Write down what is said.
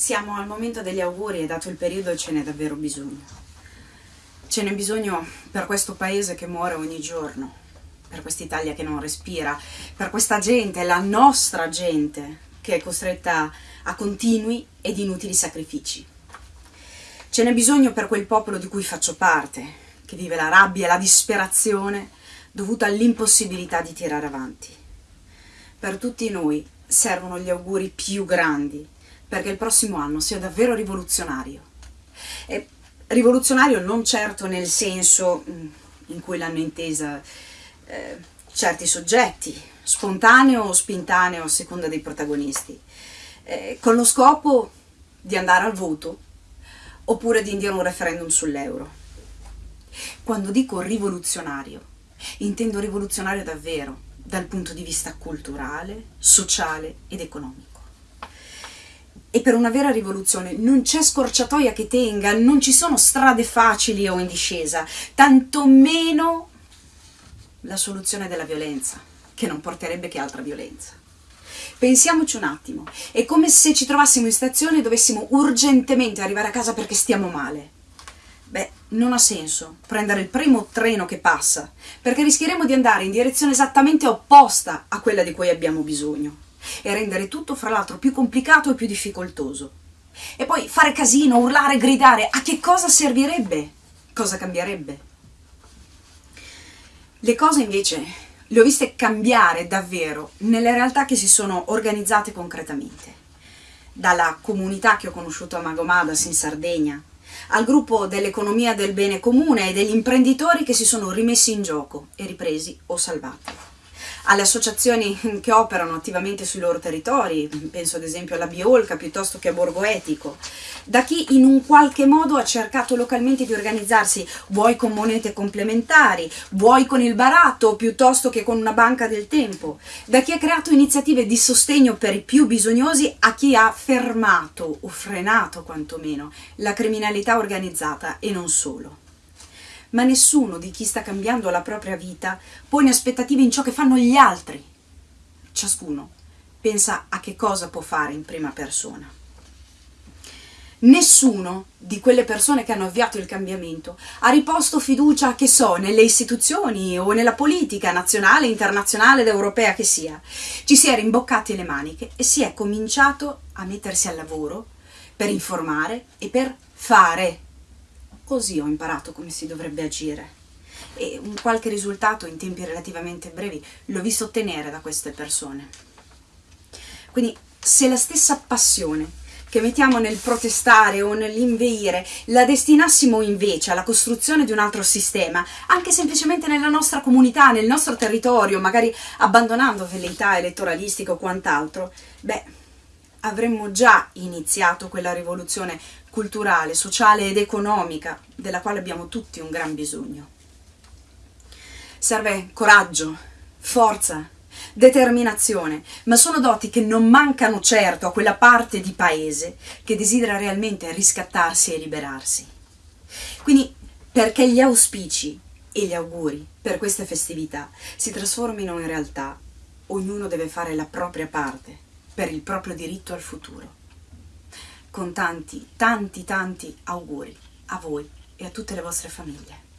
Siamo al momento degli auguri e dato il periodo ce n'è davvero bisogno. Ce n'è bisogno per questo paese che muore ogni giorno, per quest'Italia che non respira, per questa gente, la nostra gente, che è costretta a continui ed inutili sacrifici. Ce n'è bisogno per quel popolo di cui faccio parte, che vive la rabbia e la disperazione dovuta all'impossibilità di tirare avanti. Per tutti noi servono gli auguri più grandi perché il prossimo anno sia davvero rivoluzionario. E rivoluzionario non certo nel senso mm, in cui l'hanno intesa eh, certi soggetti, spontaneo o spintaneo a seconda dei protagonisti, eh, con lo scopo di andare al voto oppure di indire un referendum sull'euro. Quando dico rivoluzionario, intendo rivoluzionario davvero, dal punto di vista culturale, sociale ed economico. E per una vera rivoluzione non c'è scorciatoia che tenga, non ci sono strade facili o in discesa, tantomeno la soluzione della violenza, che non porterebbe che altra violenza. Pensiamoci un attimo, è come se ci trovassimo in stazione e dovessimo urgentemente arrivare a casa perché stiamo male. Beh, non ha senso prendere il primo treno che passa, perché rischieremo di andare in direzione esattamente opposta a quella di cui abbiamo bisogno e rendere tutto fra l'altro più complicato e più difficoltoso. E poi fare casino, urlare, gridare, a che cosa servirebbe? Cosa cambierebbe? Le cose invece le ho viste cambiare davvero nelle realtà che si sono organizzate concretamente. Dalla comunità che ho conosciuto a Magomadas in Sardegna, al gruppo dell'economia del bene comune e degli imprenditori che si sono rimessi in gioco e ripresi o salvati alle associazioni che operano attivamente sui loro territori, penso ad esempio alla Biolca piuttosto che a Borgo Etico, da chi in un qualche modo ha cercato localmente di organizzarsi, vuoi con monete complementari, vuoi con il baratto piuttosto che con una banca del tempo, da chi ha creato iniziative di sostegno per i più bisognosi a chi ha fermato o frenato quantomeno la criminalità organizzata e non solo ma nessuno di chi sta cambiando la propria vita pone aspettative in ciò che fanno gli altri. Ciascuno pensa a che cosa può fare in prima persona. Nessuno di quelle persone che hanno avviato il cambiamento ha riposto fiducia, che so, nelle istituzioni o nella politica nazionale, internazionale ed europea che sia. Ci si è rimboccati le maniche e si è cominciato a mettersi al lavoro per informare e per fare Così ho imparato come si dovrebbe agire e un qualche risultato in tempi relativamente brevi l'ho visto ottenere da queste persone. Quindi se la stessa passione che mettiamo nel protestare o nell'inveire la destinassimo invece alla costruzione di un altro sistema, anche semplicemente nella nostra comunità, nel nostro territorio, magari abbandonando velleità elettoralistiche o quant'altro, beh, avremmo già iniziato quella rivoluzione culturale, sociale ed economica della quale abbiamo tutti un gran bisogno. Serve coraggio, forza, determinazione, ma sono doti che non mancano certo a quella parte di paese che desidera realmente riscattarsi e liberarsi. Quindi, perché gli auspici e gli auguri per queste festività si trasformino in realtà, ognuno deve fare la propria parte per il proprio diritto al futuro. Con tanti, tanti, tanti auguri a voi e a tutte le vostre famiglie.